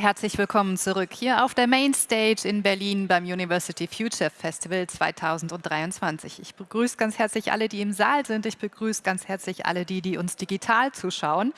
Herzlich willkommen zurück hier auf der Mainstage in Berlin beim University Future Festival 2023. Ich begrüße ganz herzlich alle, die im Saal sind. Ich begrüße ganz herzlich alle die, die uns digital zuschauen.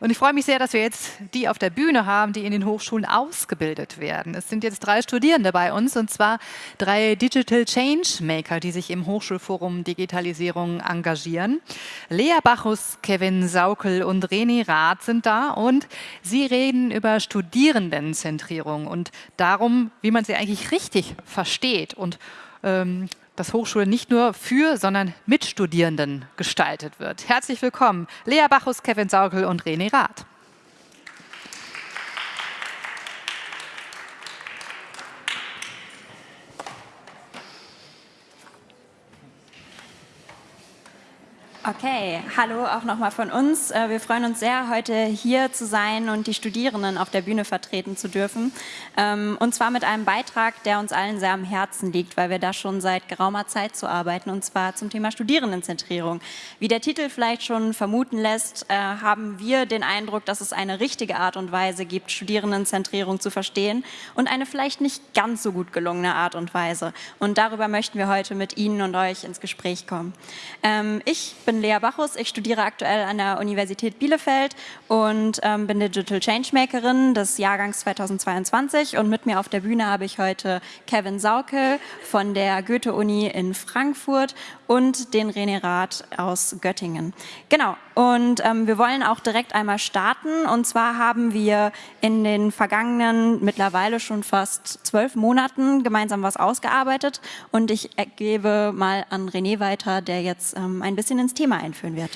Und ich freue mich sehr, dass wir jetzt die auf der Bühne haben, die in den Hochschulen ausgebildet werden. Es sind jetzt drei Studierende bei uns und zwar drei Digital Changemaker, die sich im Hochschulforum Digitalisierung engagieren. Lea Bachus, Kevin Saukel und René Rath sind da und sie reden über Studierende Studierendenzentrierung und darum, wie man sie eigentlich richtig versteht und ähm, dass Hochschule nicht nur für, sondern mit Studierenden gestaltet wird. Herzlich willkommen, Lea Bachus, Kevin Saukel und René Rath. Okay, hallo auch nochmal von uns. Äh, wir freuen uns sehr, heute hier zu sein und die Studierenden auf der Bühne vertreten zu dürfen. Ähm, und zwar mit einem Beitrag, der uns allen sehr am Herzen liegt, weil wir da schon seit geraumer Zeit zu arbeiten, und zwar zum Thema Studierendenzentrierung. Wie der Titel vielleicht schon vermuten lässt, äh, haben wir den Eindruck, dass es eine richtige Art und Weise gibt, Studierendenzentrierung zu verstehen und eine vielleicht nicht ganz so gut gelungene Art und Weise. Und darüber möchten wir heute mit Ihnen und euch ins Gespräch kommen. Ähm, ich bin bin Lea Bachus, ich studiere aktuell an der Universität Bielefeld und ähm, bin Digital Changemakerin des Jahrgangs 2022 und mit mir auf der Bühne habe ich heute Kevin Saukel von der Goethe-Uni in Frankfurt und den René Rath aus Göttingen. Genau, und ähm, wir wollen auch direkt einmal starten und zwar haben wir in den vergangenen mittlerweile schon fast zwölf Monaten gemeinsam was ausgearbeitet und ich gebe mal an René weiter, der jetzt ähm, ein bisschen ins Thema einführen wird.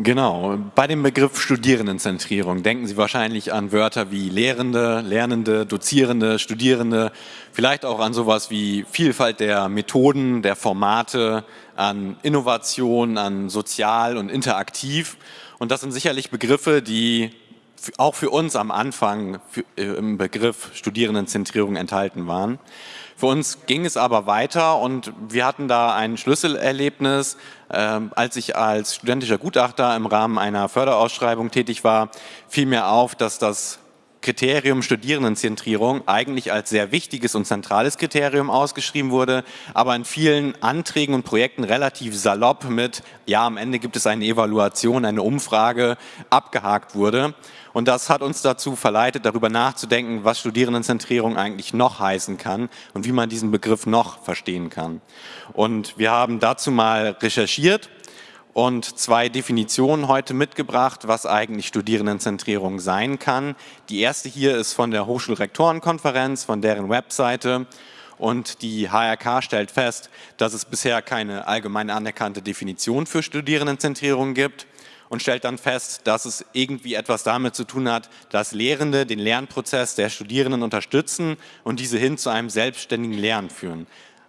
Genau, bei dem Begriff Studierendenzentrierung denken Sie wahrscheinlich an Wörter wie Lehrende, Lernende, Dozierende, Studierende, vielleicht auch an sowas wie Vielfalt der Methoden, der Formate, an Innovation, an sozial und interaktiv. Und das sind sicherlich Begriffe, die auch für uns am Anfang äh, im Begriff Studierendenzentrierung enthalten waren. Für uns ging es aber weiter und wir hatten da ein Schlüsselerlebnis. Ähm, als ich als studentischer Gutachter im Rahmen einer Förderausschreibung tätig war, fiel mir auf, dass das Kriterium Studierendenzentrierung eigentlich als sehr wichtiges und zentrales Kriterium ausgeschrieben wurde, aber in vielen Anträgen und Projekten relativ salopp mit, ja, am Ende gibt es eine Evaluation, eine Umfrage, abgehakt wurde. Und das hat uns dazu verleitet, darüber nachzudenken, was Studierendenzentrierung eigentlich noch heißen kann und wie man diesen Begriff noch verstehen kann. Und wir haben dazu mal recherchiert und zwei Definitionen heute mitgebracht, was eigentlich Studierendenzentrierung sein kann. Die erste hier ist von der Hochschulrektorenkonferenz, von deren Webseite. Und die HRK stellt fest, dass es bisher keine allgemein anerkannte Definition für Studierendenzentrierung gibt und stellt dann fest, dass es irgendwie etwas damit zu tun hat, dass Lehrende den Lernprozess der Studierenden unterstützen und diese hin zu einem selbstständigen Lernen führen.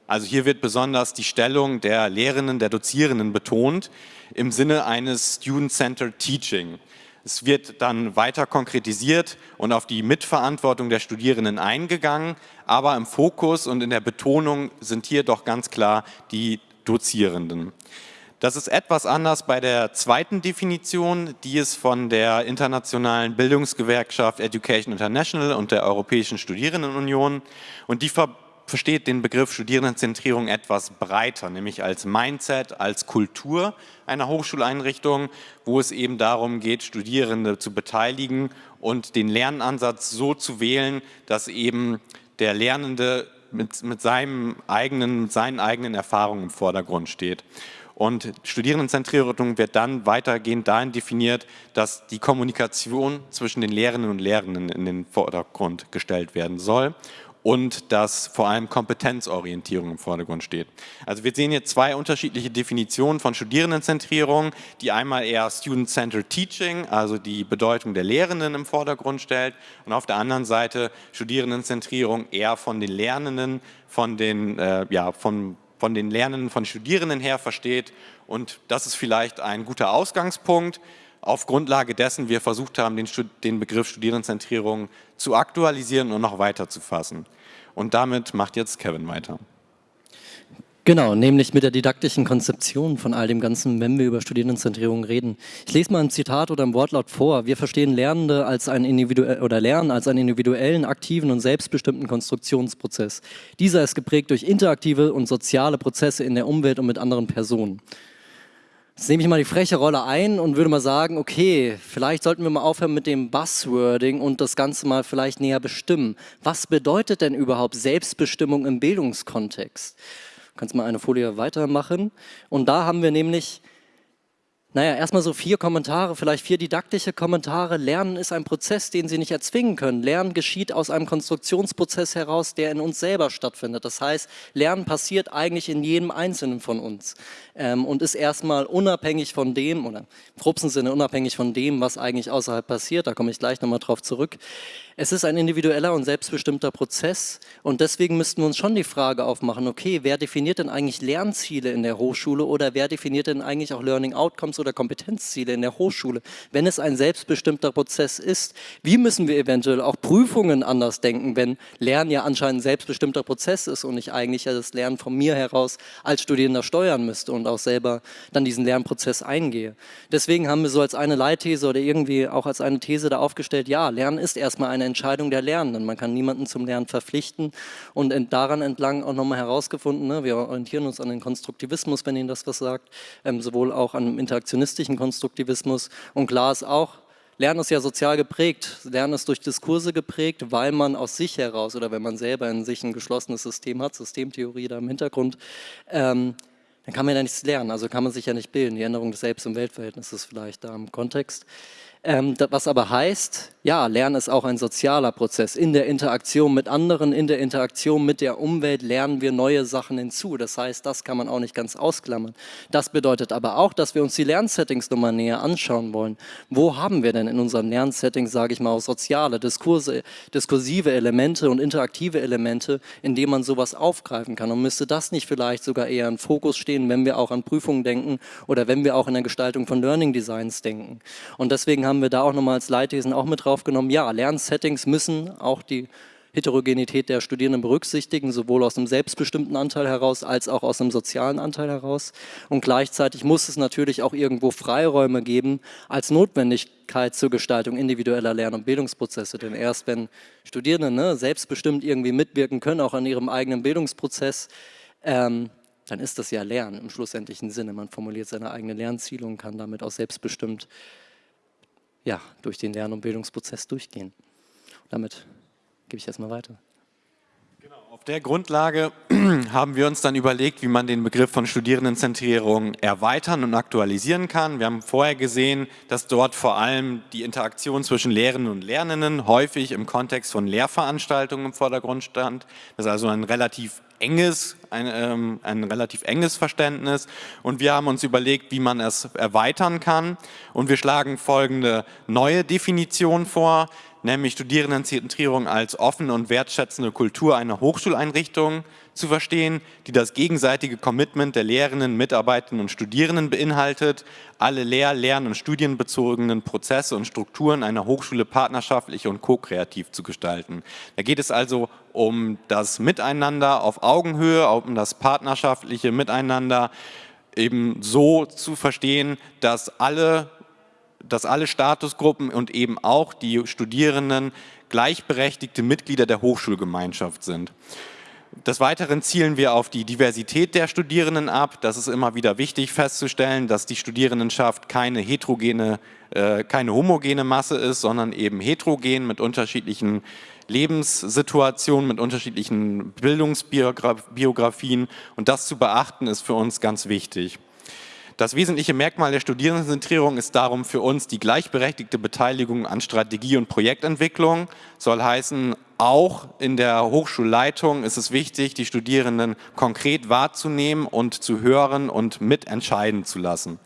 Also hier wird besonders die Stellung der Lehrenden, der Dozierenden betont im Sinne eines Student-Centered Teaching. Es wird dann weiter konkretisiert und auf die Mitverantwortung der Studierenden eingegangen, aber im Fokus und in der Betonung sind hier doch ganz klar die Dozierenden. Das ist etwas anders bei der zweiten Definition, die ist von der internationalen Bildungsgewerkschaft Education International und der Europäischen Studierendenunion und die versteht den Begriff Studierendenzentrierung etwas breiter, nämlich als Mindset, als Kultur einer Hochschuleinrichtung, wo es eben darum geht, Studierende zu beteiligen und den Lernansatz so zu wählen, dass eben der Lernende mit, mit, seinem eigenen, mit seinen eigenen Erfahrungen im Vordergrund steht. Und Studierendenzentrierung wird dann weitergehend dahin definiert, dass die Kommunikation zwischen den Lehrenden und Lehrenden in den Vordergrund gestellt werden soll und dass vor allem Kompetenzorientierung im Vordergrund steht. Also wir sehen hier zwei unterschiedliche Definitionen von Studierendenzentrierung, die einmal eher Student-Centered Teaching, also die Bedeutung der Lehrenden im Vordergrund stellt und auf der anderen Seite Studierendenzentrierung eher von den Lernenden, von den, äh, ja, von, von den Lernenden, von Studierenden her versteht und das ist vielleicht ein guter Ausgangspunkt auf Grundlage dessen wir versucht haben, den, den Begriff Studierendenzentrierung zu aktualisieren und noch weiter zu fassen. Und damit macht jetzt Kevin weiter. Genau, nämlich mit der didaktischen Konzeption von all dem Ganzen, wenn wir über Studierendenzentrierung reden. Ich lese mal ein Zitat oder ein Wortlaut vor. Wir verstehen Lernende als ein individuell oder Lernen als einen individuellen, aktiven und selbstbestimmten Konstruktionsprozess. Dieser ist geprägt durch interaktive und soziale Prozesse in der Umwelt und mit anderen Personen. Jetzt nehme ich mal die freche Rolle ein und würde mal sagen, okay, vielleicht sollten wir mal aufhören mit dem Buzzwording und das Ganze mal vielleicht näher bestimmen. Was bedeutet denn überhaupt Selbstbestimmung im Bildungskontext? Du kannst mal eine Folie weitermachen. Und da haben wir nämlich naja, erstmal so vier Kommentare, vielleicht vier didaktische Kommentare. Lernen ist ein Prozess, den Sie nicht erzwingen können. Lernen geschieht aus einem Konstruktionsprozess heraus, der in uns selber stattfindet. Das heißt, Lernen passiert eigentlich in jedem Einzelnen von uns ähm, und ist erstmal unabhängig von dem, oder im grobsten Sinne unabhängig von dem, was eigentlich außerhalb passiert. Da komme ich gleich nochmal drauf zurück. Es ist ein individueller und selbstbestimmter Prozess und deswegen müssten wir uns schon die Frage aufmachen, okay, wer definiert denn eigentlich Lernziele in der Hochschule oder wer definiert denn eigentlich auch Learning Outcomes oder Kompetenzziele in der Hochschule, wenn es ein selbstbestimmter Prozess ist? Wie müssen wir eventuell auch Prüfungen anders denken, wenn Lernen ja anscheinend ein selbstbestimmter Prozess ist und ich eigentlich ja das Lernen von mir heraus als Studierender steuern müsste und auch selber dann diesen Lernprozess eingehe? Deswegen haben wir so als eine Leitthese oder irgendwie auch als eine These da aufgestellt, ja, Lernen ist erstmal eine Entscheidung der Lernenden. Man kann niemanden zum Lernen verpflichten und daran entlang auch nochmal herausgefunden, ne, wir orientieren uns an den Konstruktivismus, wenn Ihnen das was sagt, ähm, sowohl auch an dem interaktionistischen Konstruktivismus und klar ist auch, Lernen ist ja sozial geprägt. Lernen ist durch Diskurse geprägt, weil man aus sich heraus oder wenn man selber in sich ein geschlossenes System hat, Systemtheorie da im Hintergrund, ähm, dann kann man ja nichts lernen, also kann man sich ja nicht bilden. Die Änderung des Selbst- und Weltverhältnisses vielleicht da im Kontext. Ähm, was aber heißt, ja, Lernen ist auch ein sozialer Prozess. In der Interaktion mit anderen, in der Interaktion mit der Umwelt lernen wir neue Sachen hinzu. Das heißt, das kann man auch nicht ganz ausklammern. Das bedeutet aber auch, dass wir uns die Lernsettings nochmal näher anschauen wollen. Wo haben wir denn in unserem Lernsetting, sage ich mal, auch soziale, Diskurse, diskursive Elemente und interaktive Elemente, in denen man sowas aufgreifen kann? Und müsste das nicht vielleicht sogar eher im Fokus stehen, wenn wir auch an Prüfungen denken oder wenn wir auch in der Gestaltung von Learning Designs denken? Und deswegen haben wir da auch nochmal als Leitthesen auch mit draufgenommen, ja, Lernsettings müssen auch die Heterogenität der Studierenden berücksichtigen, sowohl aus einem selbstbestimmten Anteil heraus als auch aus einem sozialen Anteil heraus. Und gleichzeitig muss es natürlich auch irgendwo Freiräume geben als Notwendigkeit zur Gestaltung individueller Lern- und Bildungsprozesse. Denn erst wenn Studierende ne, selbstbestimmt irgendwie mitwirken können, auch an ihrem eigenen Bildungsprozess, ähm, dann ist das ja Lernen im schlussendlichen Sinne. Man formuliert seine eigene Lernziele und kann damit auch selbstbestimmt ja, durch den Lern- und Bildungsprozess durchgehen. Und damit gebe ich erstmal weiter. Auf der Grundlage haben wir uns dann überlegt, wie man den Begriff von Studierendenzentrierung erweitern und aktualisieren kann. Wir haben vorher gesehen, dass dort vor allem die Interaktion zwischen Lehrenden und Lernenden häufig im Kontext von Lehrveranstaltungen im Vordergrund stand. Das ist also ein relativ enges, ein, ähm, ein relativ enges Verständnis und wir haben uns überlegt, wie man es erweitern kann und wir schlagen folgende neue Definition vor, nämlich Studierendenzentrierung als offene und wertschätzende Kultur einer Hochschuleinrichtung zu verstehen, die das gegenseitige Commitment der Lehrenden, Mitarbeitenden und Studierenden beinhaltet, alle lehr-, lern- und studienbezogenen Prozesse und Strukturen einer Hochschule partnerschaftlich und ko-kreativ zu gestalten. Da geht es also um das Miteinander auf Augenhöhe, um das partnerschaftliche Miteinander eben so zu verstehen, dass alle dass alle Statusgruppen und eben auch die Studierenden gleichberechtigte Mitglieder der Hochschulgemeinschaft sind. Des Weiteren zielen wir auf die Diversität der Studierenden ab. Das ist immer wieder wichtig festzustellen, dass die Studierendenschaft keine heterogene, äh, keine homogene Masse ist, sondern eben heterogen mit unterschiedlichen Lebenssituationen, mit unterschiedlichen Bildungsbiografien. Und das zu beachten ist für uns ganz wichtig. Das wesentliche Merkmal der Studierendenzentrierung ist darum für uns die gleichberechtigte Beteiligung an Strategie- und Projektentwicklung. Soll heißen, auch in der Hochschulleitung ist es wichtig, die Studierenden konkret wahrzunehmen und zu hören und mitentscheiden zu lassen.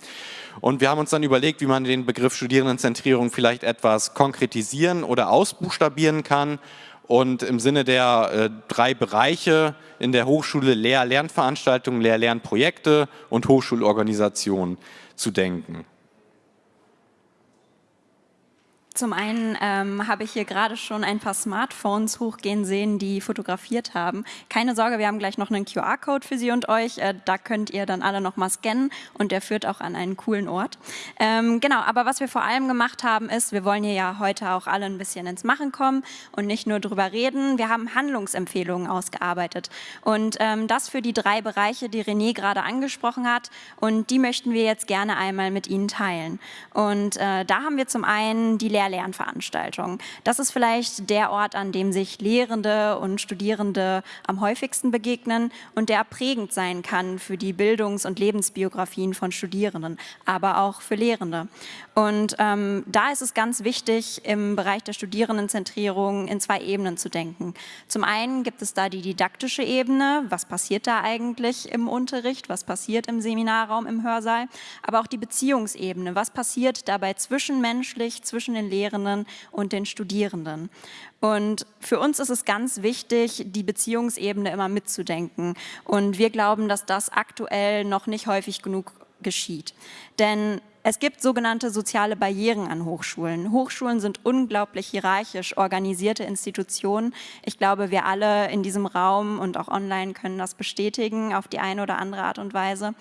Und wir haben uns dann überlegt, wie man den Begriff Studierendenzentrierung vielleicht etwas konkretisieren oder ausbuchstabieren kann und im Sinne der äh, drei Bereiche in der Hochschule Lehr-Lernveranstaltungen, Lehr-Lernprojekte und Hochschulorganisation zu denken. Zum einen ähm, habe ich hier gerade schon ein paar Smartphones hochgehen sehen, die fotografiert haben. Keine Sorge, wir haben gleich noch einen QR-Code für Sie und euch. Äh, da könnt ihr dann alle noch mal scannen und der führt auch an einen coolen Ort. Ähm, genau, aber was wir vor allem gemacht haben, ist, wir wollen hier ja heute auch alle ein bisschen ins Machen kommen und nicht nur drüber reden. Wir haben Handlungsempfehlungen ausgearbeitet und ähm, das für die drei Bereiche, die René gerade angesprochen hat und die möchten wir jetzt gerne einmal mit Ihnen teilen. Und äh, da haben wir zum einen die Lehr Lehr-Lernveranstaltungen. Das ist vielleicht der Ort, an dem sich Lehrende und Studierende am häufigsten begegnen und der prägend sein kann für die Bildungs- und Lebensbiografien von Studierenden, aber auch für Lehrende. Und ähm, da ist es ganz wichtig, im Bereich der Studierendenzentrierung in zwei Ebenen zu denken. Zum einen gibt es da die didaktische Ebene, was passiert da eigentlich im Unterricht, was passiert im Seminarraum, im Hörsaal, aber auch die Beziehungsebene, was passiert dabei zwischenmenschlich, zwischen den Lehrenden und den Studierenden. Und für uns ist es ganz wichtig, die Beziehungsebene immer mitzudenken. Und wir glauben, dass das aktuell noch nicht häufig genug geschieht. Denn es gibt sogenannte soziale Barrieren an Hochschulen. Hochschulen sind unglaublich hierarchisch organisierte Institutionen. Ich glaube, wir alle in diesem Raum und auch online können das bestätigen auf die eine oder andere Art und Weise.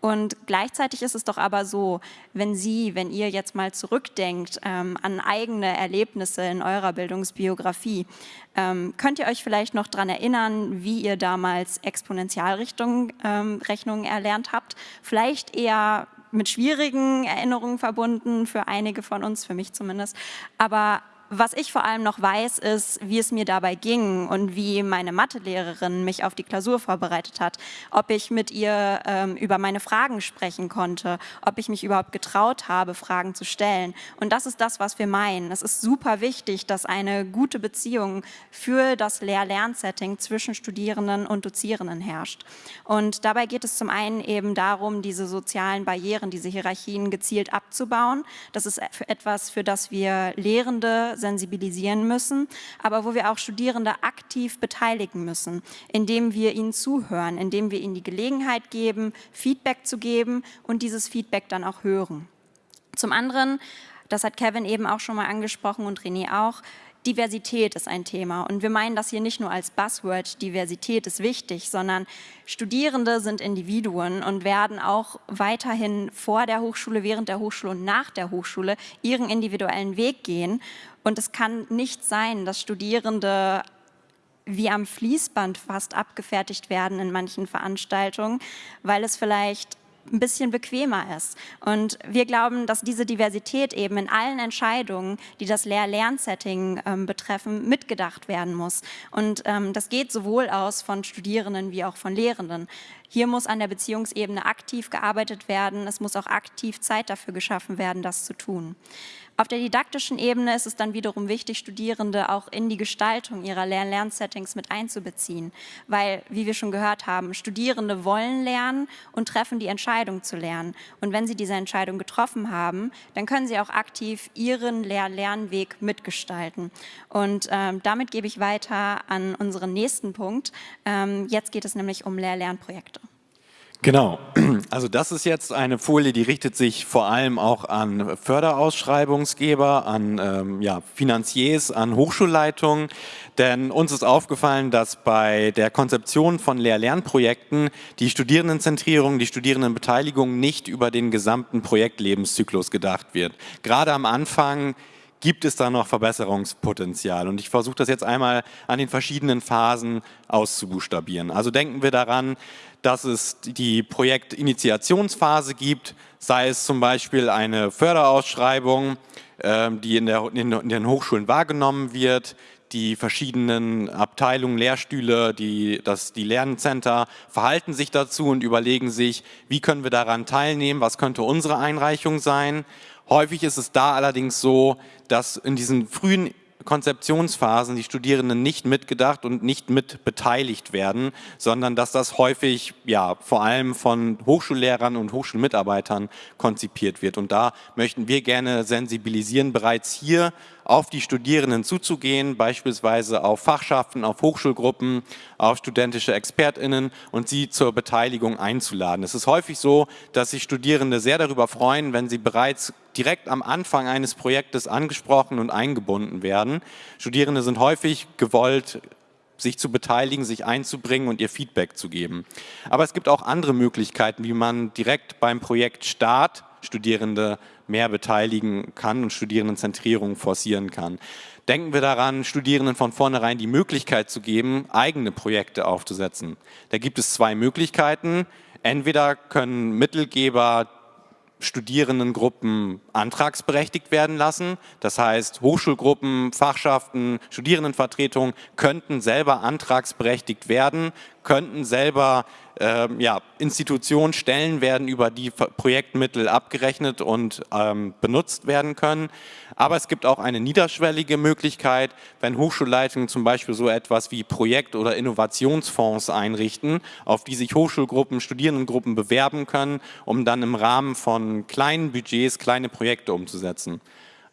Und gleichzeitig ist es doch aber so, wenn Sie, wenn ihr jetzt mal zurückdenkt ähm, an eigene Erlebnisse in eurer Bildungsbiografie, ähm, könnt ihr euch vielleicht noch daran erinnern, wie ihr damals Exponentialrechnungen ähm, erlernt habt? Vielleicht eher mit schwierigen Erinnerungen verbunden, für einige von uns, für mich zumindest. Aber was ich vor allem noch weiß, ist, wie es mir dabei ging und wie meine Mathelehrerin mich auf die Klausur vorbereitet hat, ob ich mit ihr ähm, über meine Fragen sprechen konnte, ob ich mich überhaupt getraut habe, Fragen zu stellen. Und das ist das, was wir meinen. Es ist super wichtig, dass eine gute Beziehung für das Lehr-Lern-Setting zwischen Studierenden und Dozierenden herrscht. Und dabei geht es zum einen eben darum, diese sozialen Barrieren, diese Hierarchien gezielt abzubauen. Das ist etwas, für das wir Lehrende sensibilisieren müssen, aber wo wir auch Studierende aktiv beteiligen müssen, indem wir ihnen zuhören, indem wir ihnen die Gelegenheit geben, Feedback zu geben und dieses Feedback dann auch hören. Zum anderen, das hat Kevin eben auch schon mal angesprochen und René auch, Diversität ist ein Thema und wir meinen das hier nicht nur als Buzzword, Diversität ist wichtig, sondern Studierende sind Individuen und werden auch weiterhin vor der Hochschule, während der Hochschule und nach der Hochschule ihren individuellen Weg gehen und es kann nicht sein, dass Studierende wie am Fließband fast abgefertigt werden in manchen Veranstaltungen, weil es vielleicht ein bisschen bequemer ist. Und wir glauben, dass diese Diversität eben in allen Entscheidungen, die das Lehr-Lern-Setting ähm, betreffen, mitgedacht werden muss. Und ähm, das geht sowohl aus von Studierenden wie auch von Lehrenden. Hier muss an der Beziehungsebene aktiv gearbeitet werden. Es muss auch aktiv Zeit dafür geschaffen werden, das zu tun. Auf der didaktischen Ebene ist es dann wiederum wichtig, Studierende auch in die Gestaltung ihrer Lern-Lernsettings mit einzubeziehen, weil, wie wir schon gehört haben, Studierende wollen lernen und treffen die Entscheidung zu lernen. Und wenn sie diese Entscheidung getroffen haben, dann können sie auch aktiv ihren Lehr-Lernweg mitgestalten. Und ähm, damit gebe ich weiter an unseren nächsten Punkt. Ähm, jetzt geht es nämlich um Lehr-Lernprojekte. Genau, also das ist jetzt eine Folie, die richtet sich vor allem auch an Förderausschreibungsgeber, an ähm, ja, Finanziers, an Hochschulleitungen, denn uns ist aufgefallen, dass bei der Konzeption von Lehr-Lernprojekten die Studierendenzentrierung, die Studierendenbeteiligung nicht über den gesamten Projektlebenszyklus gedacht wird. Gerade am Anfang gibt es da noch Verbesserungspotenzial. Und ich versuche das jetzt einmal an den verschiedenen Phasen auszubuchstabieren. Also denken wir daran, dass es die Projektinitiationsphase gibt, sei es zum Beispiel eine Förderausschreibung, ähm, die in, der, in den Hochschulen wahrgenommen wird, die verschiedenen Abteilungen, Lehrstühle, die, das, die Lerncenter verhalten sich dazu und überlegen sich, wie können wir daran teilnehmen, was könnte unsere Einreichung sein. Häufig ist es da allerdings so, dass in diesen frühen Konzeptionsphasen die Studierenden nicht mitgedacht und nicht mit beteiligt werden, sondern dass das häufig ja vor allem von Hochschullehrern und Hochschulmitarbeitern konzipiert wird. Und da möchten wir gerne sensibilisieren, bereits hier auf die Studierenden zuzugehen, beispielsweise auf Fachschaften, auf Hochschulgruppen, auf studentische ExpertInnen und sie zur Beteiligung einzuladen. Es ist häufig so, dass sich Studierende sehr darüber freuen, wenn sie bereits direkt am Anfang eines Projektes angesprochen und eingebunden werden. Studierende sind häufig gewollt, sich zu beteiligen, sich einzubringen und ihr Feedback zu geben. Aber es gibt auch andere Möglichkeiten, wie man direkt beim Projektstart Studierende mehr beteiligen kann und Studierendenzentrierung forcieren kann. Denken wir daran, Studierenden von vornherein die Möglichkeit zu geben, eigene Projekte aufzusetzen. Da gibt es zwei Möglichkeiten. Entweder können Mittelgeber Studierendengruppen antragsberechtigt werden lassen. Das heißt, Hochschulgruppen, Fachschaften, Studierendenvertretungen könnten selber antragsberechtigt werden, könnten selber äh, ja, Institutionen Stellen werden über die Projektmittel abgerechnet und ähm, benutzt werden können. Aber es gibt auch eine niederschwellige Möglichkeit, wenn Hochschulleitungen zum Beispiel so etwas wie Projekt- oder Innovationsfonds einrichten, auf die sich Hochschulgruppen, Studierendengruppen bewerben können, um dann im Rahmen von kleinen Budgets kleine Projekte umzusetzen.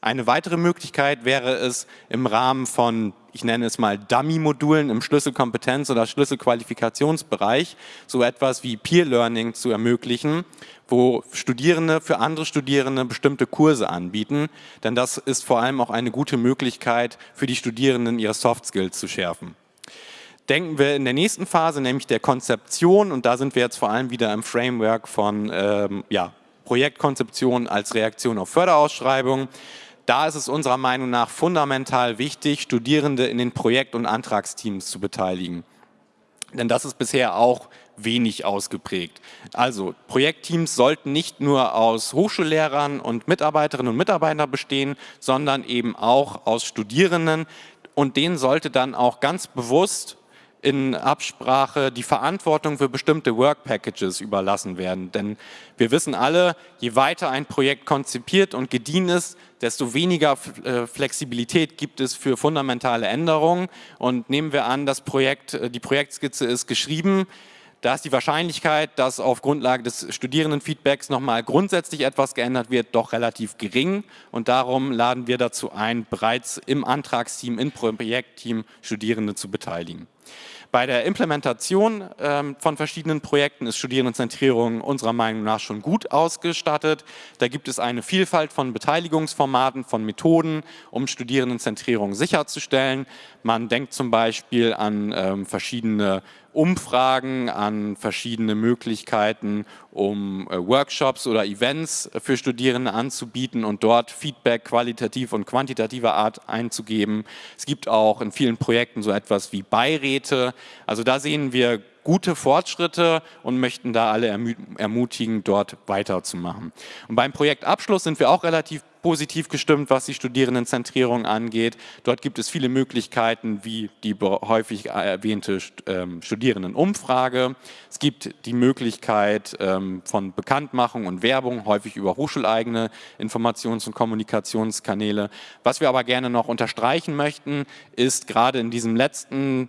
Eine weitere Möglichkeit wäre es im Rahmen von, ich nenne es mal Dummy-Modulen im Schlüsselkompetenz- oder Schlüsselqualifikationsbereich, so etwas wie Peer-Learning zu ermöglichen, wo Studierende für andere Studierende bestimmte Kurse anbieten, denn das ist vor allem auch eine gute Möglichkeit für die Studierenden, ihre Soft Skills zu schärfen. Denken wir in der nächsten Phase, nämlich der Konzeption, und da sind wir jetzt vor allem wieder im Framework von ähm, ja, Projektkonzeption als Reaktion auf Förderausschreibungen. Da ist es unserer Meinung nach fundamental wichtig, Studierende in den Projekt- und Antragsteams zu beteiligen. Denn das ist bisher auch wenig ausgeprägt. Also Projektteams sollten nicht nur aus Hochschullehrern und Mitarbeiterinnen und Mitarbeitern bestehen, sondern eben auch aus Studierenden und denen sollte dann auch ganz bewusst in Absprache die Verantwortung für bestimmte Work Packages überlassen werden. Denn wir wissen alle, je weiter ein Projekt konzipiert und gediehen ist, desto weniger äh, Flexibilität gibt es für fundamentale Änderungen. Und nehmen wir an, das Projekt, äh, die Projektskizze ist geschrieben, da ist die Wahrscheinlichkeit, dass auf Grundlage des Studierendenfeedbacks nochmal grundsätzlich etwas geändert wird, doch relativ gering. Und darum laden wir dazu ein, bereits im Antragsteam, im Projektteam Studierende zu beteiligen. Bei der Implementation ähm, von verschiedenen Projekten ist Studierendenzentrierung unserer Meinung nach schon gut ausgestattet. Da gibt es eine Vielfalt von Beteiligungsformaten, von Methoden, um Studierendenzentrierung sicherzustellen. Man denkt zum Beispiel an ähm, verschiedene Umfragen, an verschiedene Möglichkeiten, um äh, Workshops oder Events für Studierende anzubieten und dort Feedback qualitativ und quantitativer Art einzugeben. Es gibt auch in vielen Projekten so etwas wie Beiräte. Also da sehen wir gute Fortschritte und möchten da alle ermutigen, dort weiterzumachen. Und beim Projektabschluss sind wir auch relativ positiv gestimmt, was die Studierendenzentrierung angeht. Dort gibt es viele Möglichkeiten, wie die häufig erwähnte ähm, Studierendenumfrage. Es gibt die Möglichkeit ähm, von Bekanntmachung und Werbung, häufig über hochschuleigene Informations- und Kommunikationskanäle. Was wir aber gerne noch unterstreichen möchten, ist gerade in diesem letzten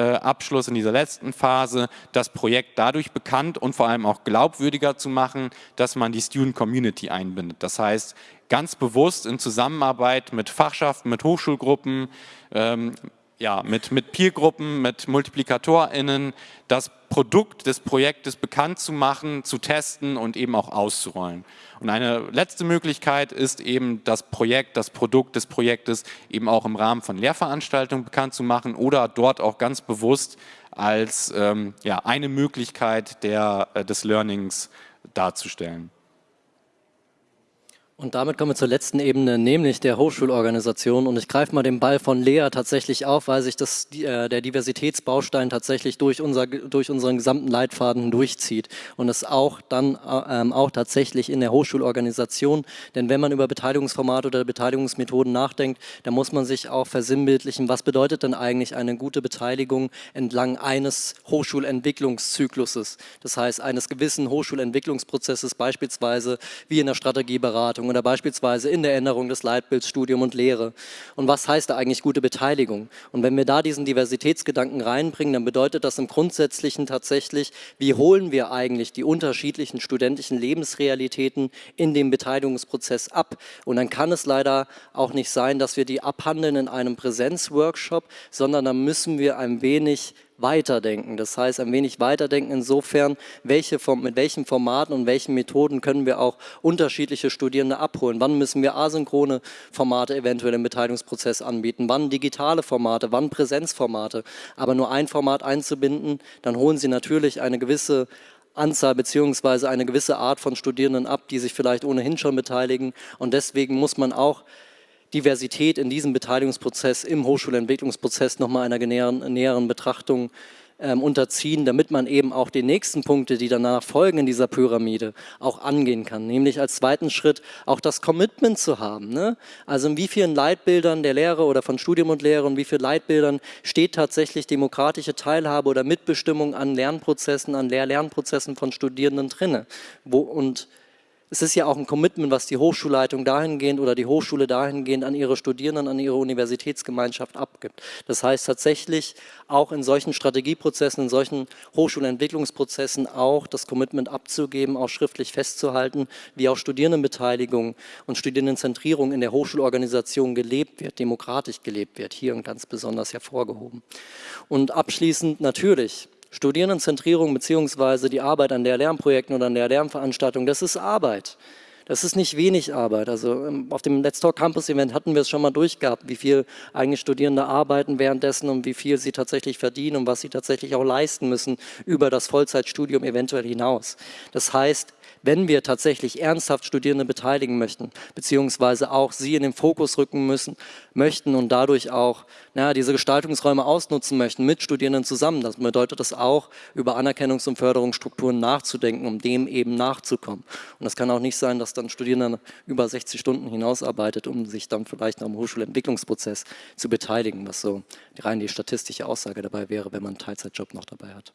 Abschluss in dieser letzten Phase das Projekt dadurch bekannt und vor allem auch glaubwürdiger zu machen, dass man die Student Community einbindet. Das heißt, ganz bewusst in Zusammenarbeit mit Fachschaften, mit Hochschulgruppen, ähm, ja, mit, mit Peergruppen, mit MultiplikatorInnen das Produkt des Projektes bekannt zu machen, zu testen und eben auch auszurollen. Und eine letzte Möglichkeit ist eben das Projekt, das Produkt des Projektes eben auch im Rahmen von Lehrveranstaltungen bekannt zu machen oder dort auch ganz bewusst als ähm, ja, eine Möglichkeit der, äh, des Learnings darzustellen. Und damit kommen wir zur letzten Ebene, nämlich der Hochschulorganisation. Und ich greife mal den Ball von Lea tatsächlich auf, weil sich das, äh, der Diversitätsbaustein tatsächlich durch, unser, durch unseren gesamten Leitfaden durchzieht. Und es auch dann äh, ähm, auch tatsächlich in der Hochschulorganisation. Denn wenn man über Beteiligungsformate oder Beteiligungsmethoden nachdenkt, dann muss man sich auch versinnbildlichen, was bedeutet denn eigentlich eine gute Beteiligung entlang eines Hochschulentwicklungszykluses. Das heißt, eines gewissen Hochschulentwicklungsprozesses, beispielsweise wie in der Strategieberatung oder beispielsweise in der Änderung des Leitbilds Studium und Lehre. Und was heißt da eigentlich gute Beteiligung? Und wenn wir da diesen Diversitätsgedanken reinbringen, dann bedeutet das im Grundsätzlichen tatsächlich, wie holen wir eigentlich die unterschiedlichen studentischen Lebensrealitäten in dem Beteiligungsprozess ab? Und dann kann es leider auch nicht sein, dass wir die abhandeln in einem Präsenzworkshop, sondern dann müssen wir ein wenig weiterdenken. Das heißt, ein wenig weiterdenken insofern, welche, mit welchen Formaten und welchen Methoden können wir auch unterschiedliche Studierende abholen. Wann müssen wir asynchrone Formate eventuell im Beteiligungsprozess anbieten? Wann digitale Formate? Wann Präsenzformate? Aber nur ein Format einzubinden, dann holen Sie natürlich eine gewisse Anzahl beziehungsweise eine gewisse Art von Studierenden ab, die sich vielleicht ohnehin schon beteiligen. Und deswegen muss man auch Diversität in diesem Beteiligungsprozess, im Hochschulentwicklungsprozess nochmal einer näheren, näheren Betrachtung ähm, unterziehen, damit man eben auch die nächsten Punkte, die danach folgen in dieser Pyramide, auch angehen kann. Nämlich als zweiten Schritt auch das Commitment zu haben. Ne? Also in wie vielen Leitbildern der Lehre oder von Studium und Lehre und wie vielen Leitbildern steht tatsächlich demokratische Teilhabe oder Mitbestimmung an Lernprozessen, an Lehr-Lernprozessen von Studierenden drinne. Wo, und es ist ja auch ein Commitment, was die Hochschulleitung dahingehend oder die Hochschule dahingehend an ihre Studierenden, an ihre Universitätsgemeinschaft abgibt. Das heißt tatsächlich auch in solchen Strategieprozessen, in solchen Hochschulentwicklungsprozessen auch das Commitment abzugeben, auch schriftlich festzuhalten, wie auch Studierendenbeteiligung und Studierendenzentrierung in der Hochschulorganisation gelebt wird, demokratisch gelebt wird, hier ganz besonders hervorgehoben. Und abschließend natürlich Studierendenzentrierung bzw. die Arbeit an der Lernprojekten oder an der Lernveranstaltung, das ist Arbeit. Das ist nicht wenig Arbeit. Also ähm, auf dem Let's Talk Campus Event hatten wir es schon mal durchgehabt, wie viel eigentlich Studierende arbeiten währenddessen und wie viel sie tatsächlich verdienen und was sie tatsächlich auch leisten müssen über das Vollzeitstudium eventuell hinaus. Das heißt, wenn wir tatsächlich ernsthaft Studierende beteiligen möchten, beziehungsweise auch sie in den Fokus rücken müssen, möchten und dadurch auch na, diese Gestaltungsräume ausnutzen möchten mit Studierenden zusammen, das bedeutet das auch, über Anerkennungs- und Förderungsstrukturen nachzudenken, um dem eben nachzukommen. Und das kann auch nicht sein, dass dann Studierende über 60 Stunden hinausarbeitet, um sich dann vielleicht am Hochschulentwicklungsprozess zu beteiligen, was so rein die statistische Aussage dabei wäre, wenn man einen Teilzeitjob noch dabei hat.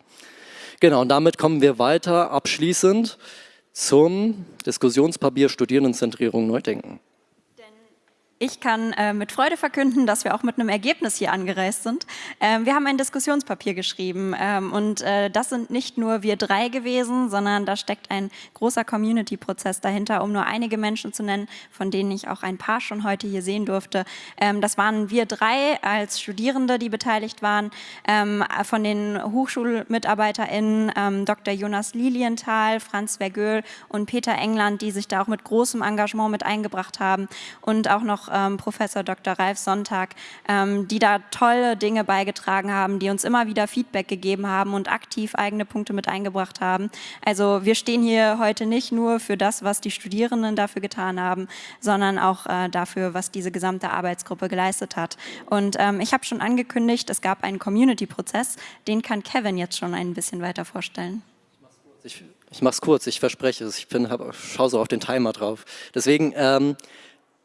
Genau, und damit kommen wir weiter abschließend zum Diskussionspapier Studierendenzentrierung neu denken. Ich kann äh, mit Freude verkünden, dass wir auch mit einem Ergebnis hier angereist sind. Ähm, wir haben ein Diskussionspapier geschrieben ähm, und äh, das sind nicht nur wir drei gewesen, sondern da steckt ein großer Community-Prozess dahinter, um nur einige Menschen zu nennen, von denen ich auch ein paar schon heute hier sehen durfte. Ähm, das waren wir drei als Studierende, die beteiligt waren, ähm, von den HochschulmitarbeiterInnen ähm, Dr. Jonas Lilienthal, Franz Vergöhl und Peter England, die sich da auch mit großem Engagement mit eingebracht haben und auch noch ähm, Professor Dr. Ralf Sonntag, ähm, die da tolle Dinge beigetragen haben, die uns immer wieder Feedback gegeben haben und aktiv eigene Punkte mit eingebracht haben. Also wir stehen hier heute nicht nur für das, was die Studierenden dafür getan haben, sondern auch äh, dafür, was diese gesamte Arbeitsgruppe geleistet hat. Und ähm, ich habe schon angekündigt, es gab einen Community-Prozess, den kann Kevin jetzt schon ein bisschen weiter vorstellen. Ich, ich mache es kurz, ich verspreche es. Ich schaue so auf den Timer drauf. Deswegen, ähm,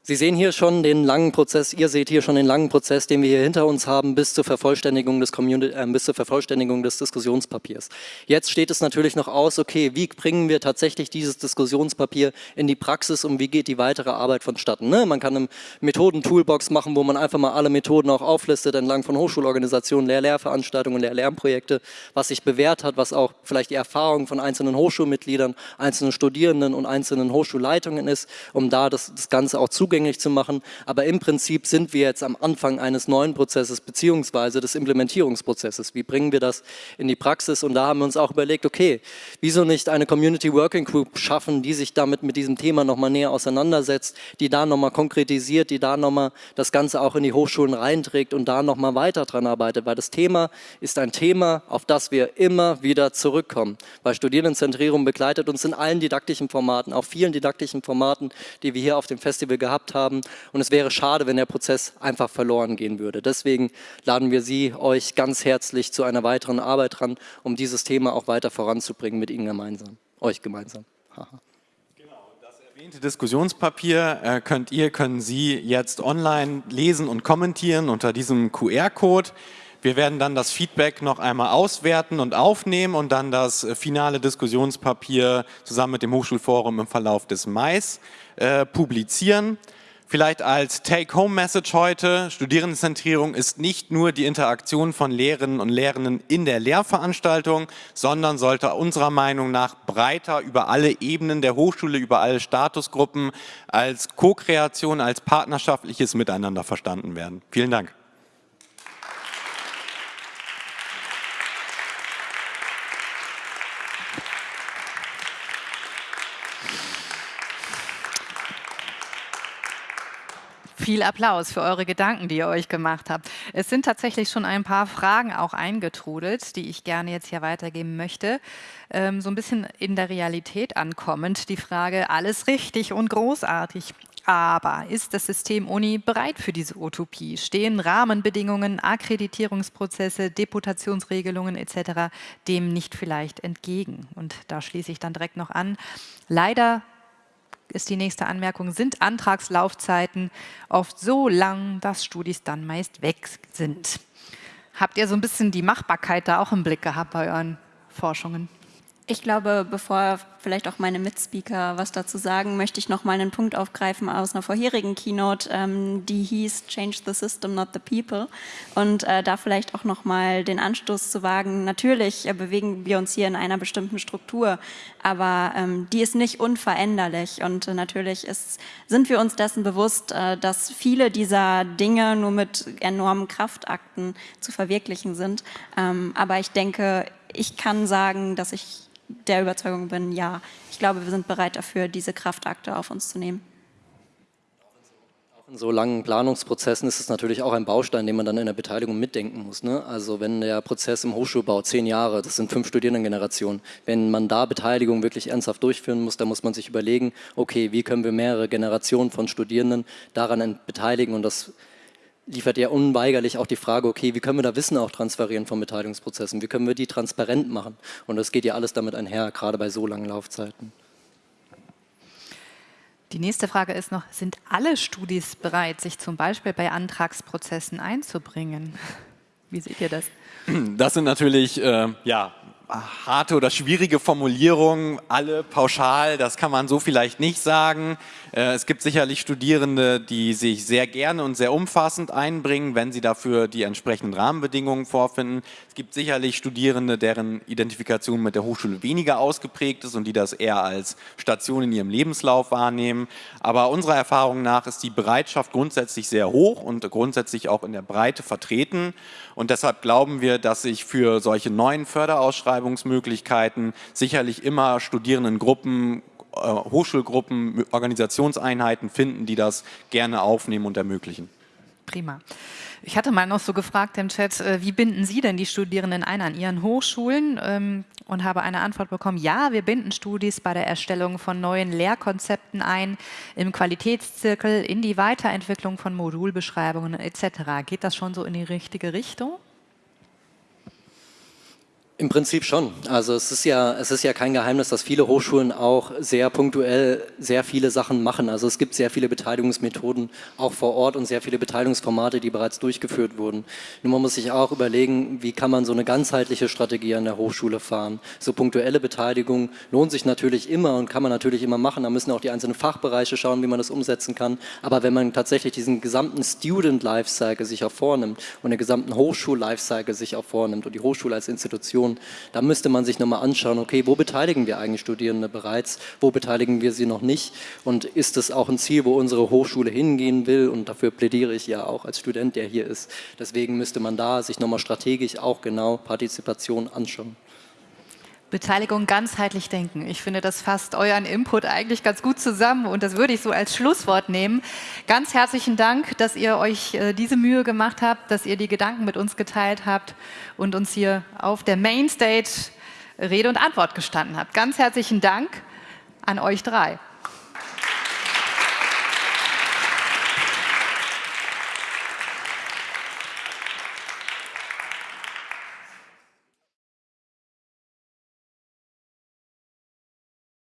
Sie sehen hier schon den langen Prozess, ihr seht hier schon den langen Prozess, den wir hier hinter uns haben, bis zur Vervollständigung des, äh, bis zur Vervollständigung des Diskussionspapiers. Jetzt steht es natürlich noch aus, okay, wie bringen wir tatsächlich dieses Diskussionspapier in die Praxis und wie geht die weitere Arbeit vonstatten? Ne? Man kann eine Methoden-Toolbox machen, wo man einfach mal alle Methoden auch auflistet entlang von Hochschulorganisationen, Lehr-Lehrveranstaltungen, Lehr-Lernprojekte, was sich bewährt hat, was auch vielleicht die Erfahrung von einzelnen Hochschulmitgliedern, einzelnen Studierenden und einzelnen Hochschulleitungen ist, um da das, das Ganze auch zu zugänglich zu machen. Aber im Prinzip sind wir jetzt am Anfang eines neuen Prozesses beziehungsweise des Implementierungsprozesses. Wie bringen wir das in die Praxis? Und da haben wir uns auch überlegt, okay, wieso nicht eine Community Working Group schaffen, die sich damit mit diesem Thema nochmal näher auseinandersetzt, die da nochmal konkretisiert, die da nochmal das Ganze auch in die Hochschulen reinträgt und da nochmal weiter dran arbeitet, weil das Thema ist ein Thema, auf das wir immer wieder zurückkommen. Weil Studierendenzentrierung begleitet uns in allen didaktischen Formaten, auch vielen didaktischen Formaten, die wir hier auf dem Festival gehabt gehabt haben. Und es wäre schade, wenn der Prozess einfach verloren gehen würde. Deswegen laden wir Sie, euch ganz herzlich zu einer weiteren Arbeit ran, um dieses Thema auch weiter voranzubringen mit Ihnen gemeinsam, euch gemeinsam. Haha. Genau, das erwähnte Diskussionspapier äh, könnt ihr, können Sie jetzt online lesen und kommentieren unter diesem QR-Code. Wir werden dann das Feedback noch einmal auswerten und aufnehmen und dann das äh, finale Diskussionspapier zusammen mit dem Hochschulforum im Verlauf des Mais äh, publizieren. Vielleicht als Take-Home-Message heute, Studierendenzentrierung ist nicht nur die Interaktion von Lehrerinnen und Lehrenden in der Lehrveranstaltung, sondern sollte unserer Meinung nach breiter über alle Ebenen der Hochschule, über alle Statusgruppen als Co-Kreation, als partnerschaftliches Miteinander verstanden werden. Vielen Dank. Viel Applaus für eure Gedanken, die ihr euch gemacht habt. Es sind tatsächlich schon ein paar Fragen auch eingetrudelt, die ich gerne jetzt hier weitergeben möchte. Ähm, so ein bisschen in der Realität ankommend. Die Frage, alles richtig und großartig. Aber ist das System Uni bereit für diese Utopie? Stehen Rahmenbedingungen, Akkreditierungsprozesse, Deputationsregelungen etc. dem nicht vielleicht entgegen? Und da schließe ich dann direkt noch an. Leider ist die nächste Anmerkung, sind Antragslaufzeiten oft so lang, dass Studis dann meist weg sind. Habt ihr so ein bisschen die Machbarkeit da auch im Blick gehabt bei euren Forschungen? Ich glaube, bevor vielleicht auch meine Mitspeaker was dazu sagen, möchte ich noch mal einen Punkt aufgreifen aus einer vorherigen Keynote, ähm, die hieß Change the System, not the People. Und äh, da vielleicht auch noch mal den Anstoß zu wagen. Natürlich äh, bewegen wir uns hier in einer bestimmten Struktur, aber ähm, die ist nicht unveränderlich. Und äh, natürlich ist, sind wir uns dessen bewusst, äh, dass viele dieser Dinge nur mit enormen Kraftakten zu verwirklichen sind. Ähm, aber ich denke, ich kann sagen, dass ich der Überzeugung bin, ja, ich glaube, wir sind bereit dafür, diese Kraftakte auf uns zu nehmen. Auch in so langen Planungsprozessen ist es natürlich auch ein Baustein, den man dann in der Beteiligung mitdenken muss. Ne? Also wenn der Prozess im Hochschulbau zehn Jahre, das sind fünf Studierendengenerationen, wenn man da Beteiligung wirklich ernsthaft durchführen muss, dann muss man sich überlegen, okay, wie können wir mehrere Generationen von Studierenden daran beteiligen und das liefert ja unweigerlich auch die Frage, okay, wie können wir da Wissen auch transferieren von Beteiligungsprozessen? Wie können wir die transparent machen? Und das geht ja alles damit einher, gerade bei so langen Laufzeiten. Die nächste Frage ist noch, sind alle Studis bereit, sich zum Beispiel bei Antragsprozessen einzubringen? Wie seht ihr das? Das sind natürlich äh, ja, harte oder schwierige Formulierungen, alle pauschal, das kann man so vielleicht nicht sagen. Äh, es gibt sicherlich Studierende, die sich sehr gerne und sehr umfassend einbringen, wenn sie dafür die entsprechenden Rahmenbedingungen vorfinden. Es gibt sicherlich Studierende, deren Identifikation mit der Hochschule weniger ausgeprägt ist und die das eher als Station in ihrem Lebenslauf wahrnehmen. Aber unserer Erfahrung nach ist die Bereitschaft grundsätzlich sehr hoch und grundsätzlich auch in der Breite vertreten. Und deshalb glauben wir, dass sich für solche neuen Förderausschreibungsmöglichkeiten sicherlich immer Studierendengruppen äh, Hochschulgruppen, Organisationseinheiten finden, die das gerne aufnehmen und ermöglichen. Prima. Ich hatte mal noch so gefragt im Chat, äh, wie binden Sie denn die Studierenden ein an Ihren Hochschulen? Ähm, und habe eine Antwort bekommen, ja, wir binden Studis bei der Erstellung von neuen Lehrkonzepten ein, im Qualitätszirkel, in die Weiterentwicklung von Modulbeschreibungen etc. Geht das schon so in die richtige Richtung? Im Prinzip schon. Also es ist ja, es ist ja kein Geheimnis, dass viele Hochschulen auch sehr punktuell sehr viele Sachen machen. Also es gibt sehr viele Beteiligungsmethoden auch vor Ort und sehr viele Beteiligungsformate, die bereits durchgeführt wurden. Nur man muss sich auch überlegen, wie kann man so eine ganzheitliche Strategie an der Hochschule fahren. So punktuelle Beteiligung lohnt sich natürlich immer und kann man natürlich immer machen. Da müssen auch die einzelnen Fachbereiche schauen, wie man das umsetzen kann. Aber wenn man tatsächlich diesen gesamten Student Lifecycle sich auch vornimmt und den gesamten Hochschul Lifecycle sich auch vornimmt und die Hochschule als Institution Situation. Da müsste man sich nochmal anschauen, okay, wo beteiligen wir eigentlich Studierende bereits, wo beteiligen wir sie noch nicht und ist das auch ein Ziel, wo unsere Hochschule hingehen will und dafür plädiere ich ja auch als Student, der hier ist. Deswegen müsste man da sich nochmal strategisch auch genau Partizipation anschauen. Beteiligung ganzheitlich denken. Ich finde, das fasst euren Input eigentlich ganz gut zusammen und das würde ich so als Schlusswort nehmen. Ganz herzlichen Dank, dass ihr euch äh, diese Mühe gemacht habt, dass ihr die Gedanken mit uns geteilt habt und uns hier auf der Mainstage Rede und Antwort gestanden habt. Ganz herzlichen Dank an euch drei.